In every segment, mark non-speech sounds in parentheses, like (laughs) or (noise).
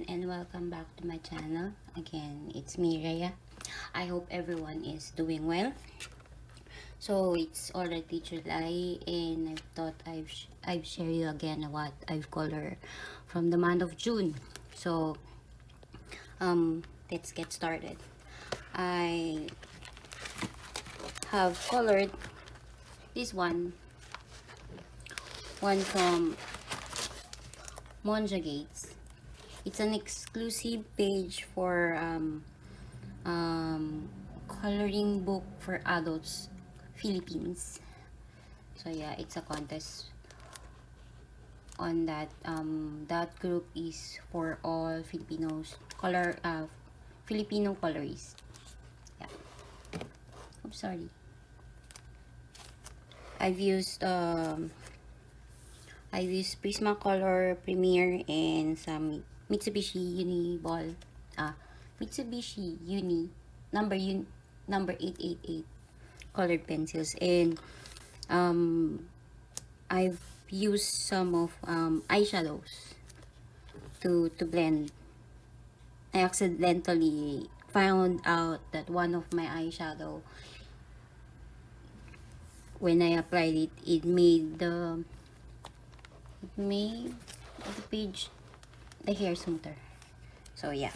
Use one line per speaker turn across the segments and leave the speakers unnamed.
everyone and welcome back to my channel. Again, it's me Rhea. I hope everyone is doing well. So it's already July and I thought I've sh I've share you again what I've colored from the month of June. So um let's get started. I have colored this one one from Monja Gates. It's an exclusive page for um, um, coloring book for adults Philippines. So yeah, it's a contest on that. Um, that group is for all Filipinos color uh, Filipino colorists. Yeah. I'm sorry. I've used um, I've used Prismacolor Premier and some Mitsubishi Uni Ball. Ah, Mitsubishi Uni number un, number 888 colored pencils and um I've used some of um eyeshadows to to blend. I accidentally found out that one of my eyeshadow when I applied it it made the made the page the hair smoother so yeah.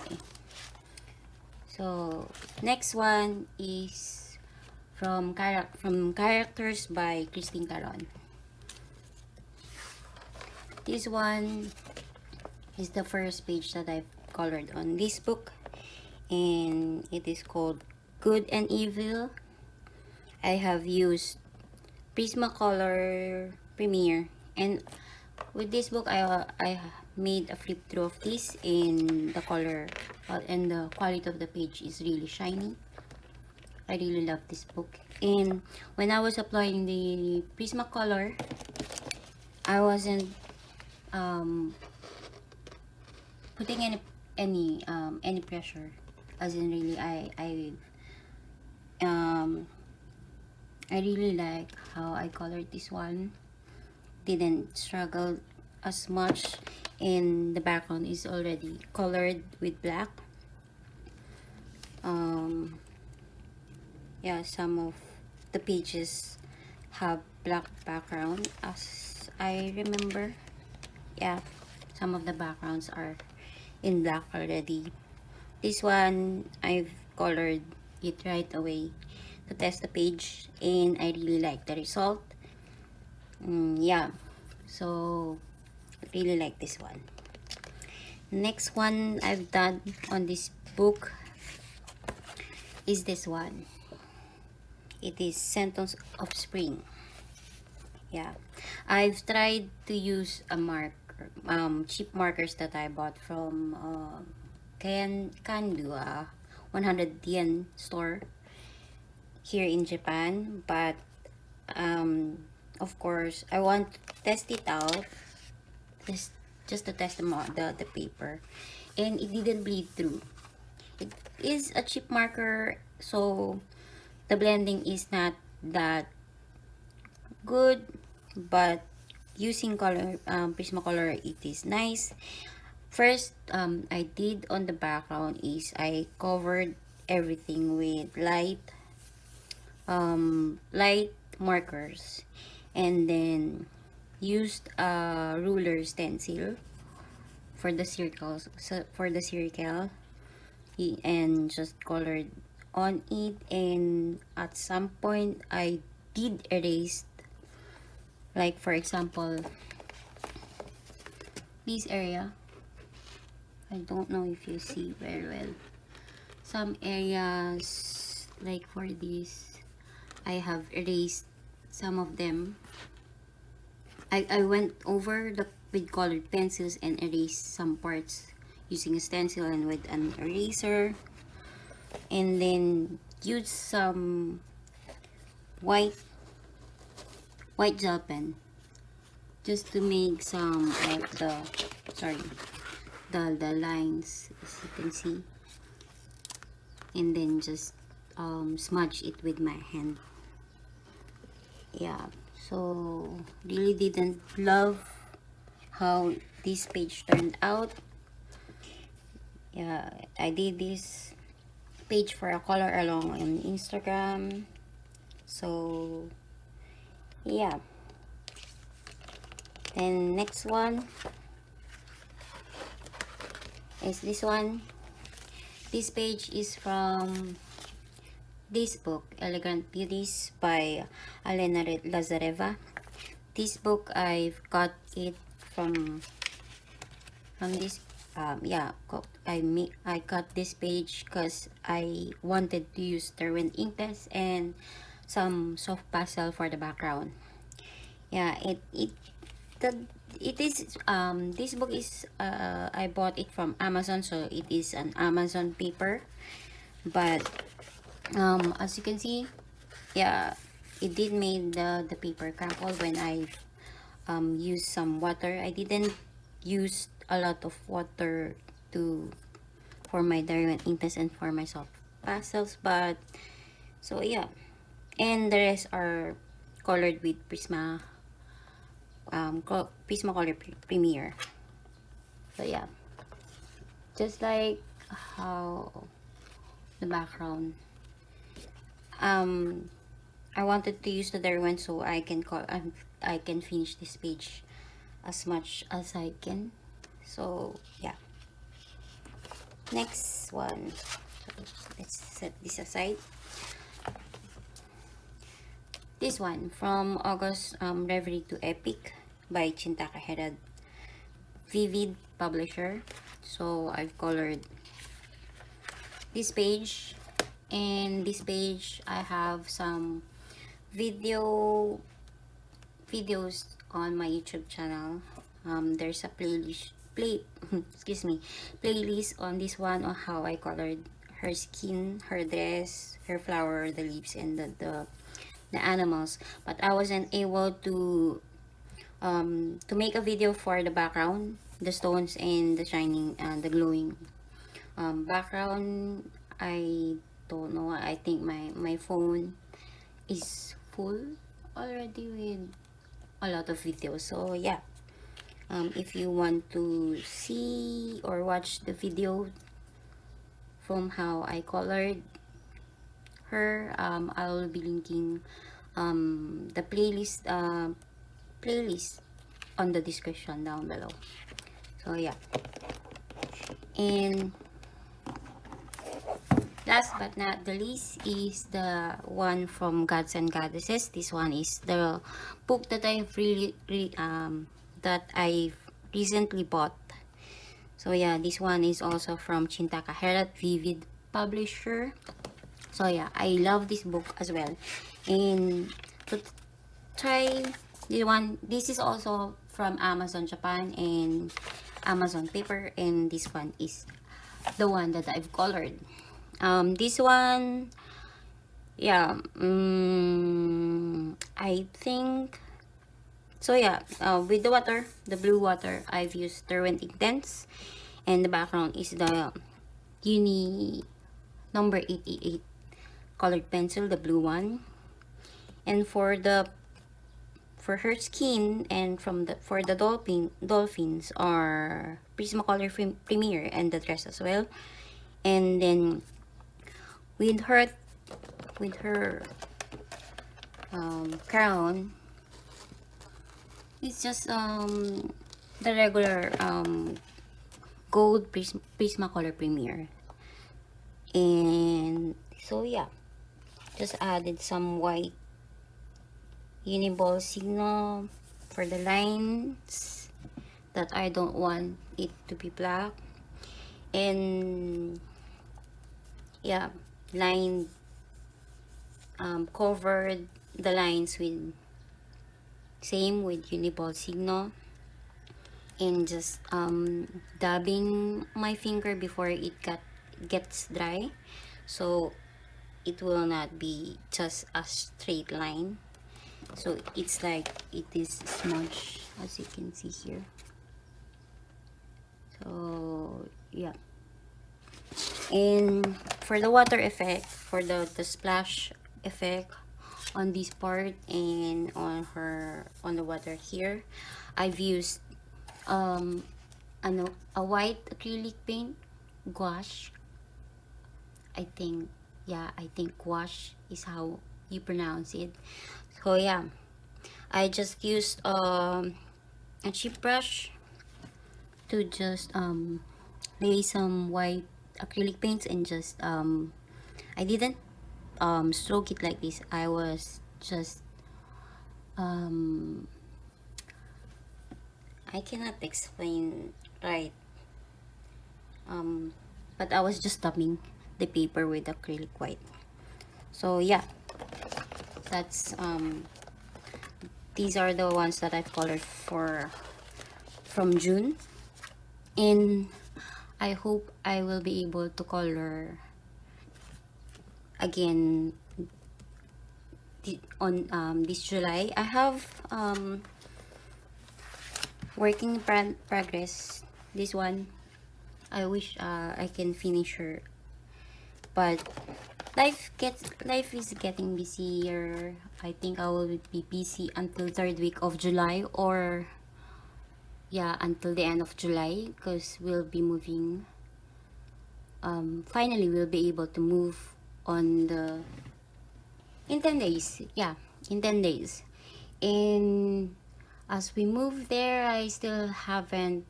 Okay. So next one is from from characters by Christine Karron. This one is the first page that I've colored on this book and it is called Good and Evil. I have used Prismacolor Premier and with this book I, uh, I made a flip through of this and the color uh, and the quality of the page is really shiny. I really love this book. And when I was applying the Prismacolor I wasn't um, putting any any um, any pressure. As in really I I um I really like how I colored this one didn't struggle as much and the background. Is already colored with black. Um yeah some of the pages have black background. As I remember yeah some of the backgrounds are in black already. This one I've colored it right away to test the page and I really like the result mm, yeah. So really like this one. Next one I've done on this book is this one. It is sentence of spring. Yeah. I've tried to use a marker um, cheap markers that I bought from uh, Kan Kandua 100 yen store here in Japan but um, of course. I want to test it out. Just just to test the, the, the paper. And it didn't bleed through. It is a cheap marker so the blending is not that good but using color um, Prismacolor it is nice. First um, I did on the background is I covered everything with light um, light markers and then used a ruler stencil for the circles so for the circle. And just colored on it and at some point I did erase like for example this area. I don't know if you see very well. Some areas like for this I have erased some of them. I, I went over the with colored pencils and erased some parts using a stencil and with an eraser. And then use some white white gel pen just to make some of the sorry the the lines as you can see. And then just um, smudge it with my hand yeah. So really didn't love how this page turned out. Yeah i did this page for a color along on instagram. So yeah. And next one is this one. This page is from this book elegant beauties by alena lazareva. This book i've got it from from this um yeah i make i got this page because i wanted to use derwent Inktense and some soft pastel for the background. Yeah it it the it is um this book is uh i bought it from amazon so it is an amazon paper. But um as you can see yeah it did made the the paper crumple when i um used some water i didn't use a lot of water to for my derwent Inktense and for my soft pastels but so yeah and the rest are colored with prisma um, Prismacolor Premier. So yeah, just like how the background. Um, I wanted to use the Derwent so I can call um, I can finish this page as much as I can. So yeah. Next one. let's set this aside. This one from August um, Reverie to Epic by Chinthaka Herath. Vivid publisher. So I've colored this page and this page I have some video videos on my YouTube channel. Um, there's a playlist play (laughs) excuse me playlist on this one on how I colored her skin, her dress, her flower, the leaves, and the, the the animals but I wasn't able to um, to make a video for the background the stones and the shining and uh, the glowing um, background I don't know I think my my phone is full already with a lot of videos. So yeah. Um, if you want to see or watch the video from how I colored her um, I'll be linking um, the playlist uh, playlist on the description down below. So yeah. And last but not the least is the one from gods and goddesses. This one is the book that i've really, um that i've recently bought. So yeah this one is also from chinthaka herath vivid publisher. So yeah i love this book as well. And to try this one this is also from amazon japan and amazon paper and this one is the one that i've colored um this one yeah um, i think so yeah uh, with the water the blue water i've used derwent Inktense and the background is the uni number 88 colored pencil, the blue one. And for the for her skin and from the for the dolphin dolphins are Prismacolor Premier and the dress as well. And then with her with her um, crown, it's just um the regular um gold Prism Prismacolor Premier. And so yeah just added some white uniball Signo for the lines that I don't want it to be black and yeah line um, covered the lines with same with uniball Signo and just um, dabbing my finger before it got gets dry. So it will not be just a straight line. So it's like it is smudged as you can see here. So yeah and for the water effect for the the splash effect on this part and on her on the water here I've used um ano, a white acrylic paint, gouache. I think, yeah, I think gouache is how you pronounce it. So yeah, I just used um, a cheap brush to just um, lay some white acrylic paints and just um, I didn't um, stroke it like this. I was just um, I cannot explain right. Um, but I was just tapping the paper with acrylic white. So yeah. That's um these are the ones that I've colored for from June. And I hope I will be able to color again on um, this July. I have um, working in progress. This one I wish uh, I can finish her. But life gets life is getting busier. I think I will be busy until third week of July or yeah until the end of July because we'll be moving um, finally we'll be able to move on the in 10 days yeah in 10 days. And as we move there I still haven't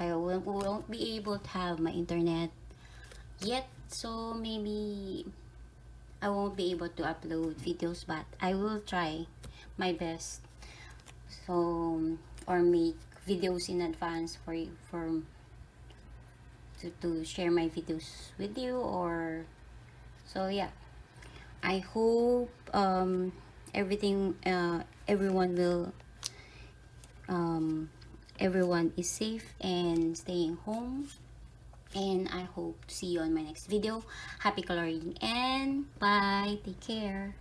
I won't, won't be able to have my internet yet so maybe I won't be able to upload videos but I will try my best. So or make videos in advance for for to, to share my videos with you or so yeah. I hope um, everything uh, everyone will um, everyone is safe and staying home. And I hope to see you on my next video. Happy coloring and bye. Take care